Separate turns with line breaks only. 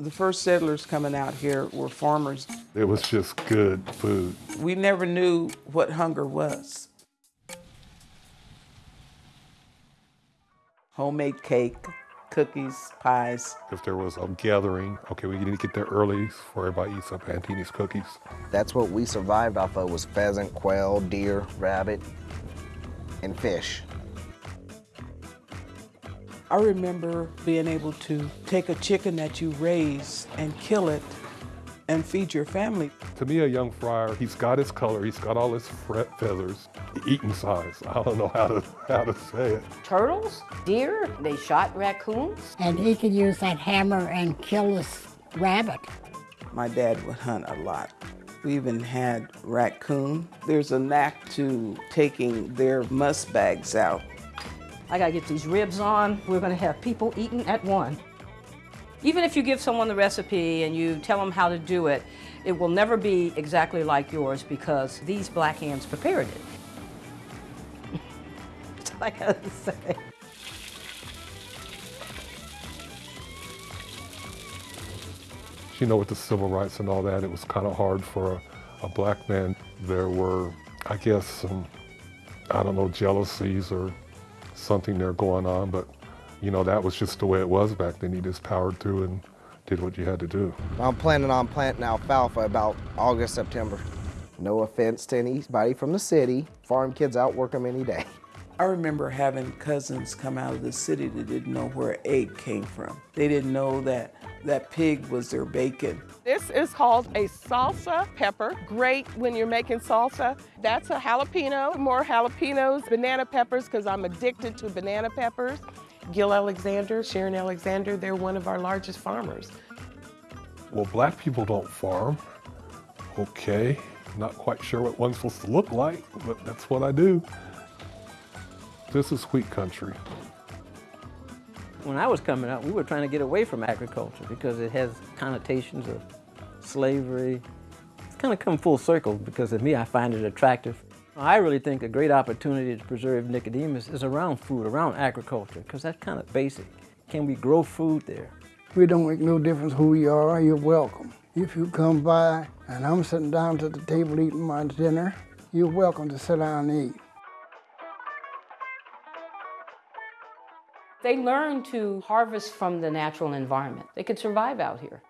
The first settlers coming out here were farmers.
It was just good food.
We never knew what hunger was. Homemade cake, cookies, pies.
If there was a gathering, okay, we need to get there early before everybody eats up Antini's cookies.
That's what we survived off of was pheasant, quail, deer, rabbit, and fish.
I remember being able to take a chicken that you raise and kill it and feed your family.
To me, a young fryer, he's got his color, he's got all his feathers, eating size. I don't know how to, how to say it.
turtles, deer, they shot raccoons.
and he could use that hammer and kill this rabbit.
My dad would hunt a lot. We even had raccoon. There's a knack to taking their musk bags out.
I gotta get these ribs on. We're gonna have people eating at one. Even if you give someone the recipe and you tell them how to do it, it will never be exactly like yours because these black hands prepared it. That's all I gotta say.
You know, with the civil rights and all that, it was kind of hard for a, a black man. There were, I guess, some, I don't know, jealousies or something there going on, but you know, that was just the way it was back then. You just powered through and did what you had to do.
I'm planning on planting alfalfa about August, September. No offense to anybody from the city. Farm kids outwork them any day.
I remember having cousins come out of the city that didn't know where egg came from. They didn't know that that pig was their bacon.
This is called a salsa pepper. Great when you're making salsa. That's a jalapeno, more jalapenos, banana peppers, because I'm addicted to banana peppers. Gil Alexander, Sharon Alexander, they're one of our largest farmers.
Well, black people don't farm. Okay, not quite sure what one's supposed to look like, but that's what I do. This is wheat country.
When I was coming up, we were trying to get away from agriculture because it has connotations of slavery. It's kind of come full circle because of me, I find it attractive. I really think a great opportunity to preserve Nicodemus is around food, around agriculture, because that's kind of basic. Can we grow food there?
We don't make no difference who you are, you're welcome. If you come by and I'm sitting down to the table eating my dinner, you're welcome to sit down and eat.
They learned to harvest from the natural environment. They could survive out here.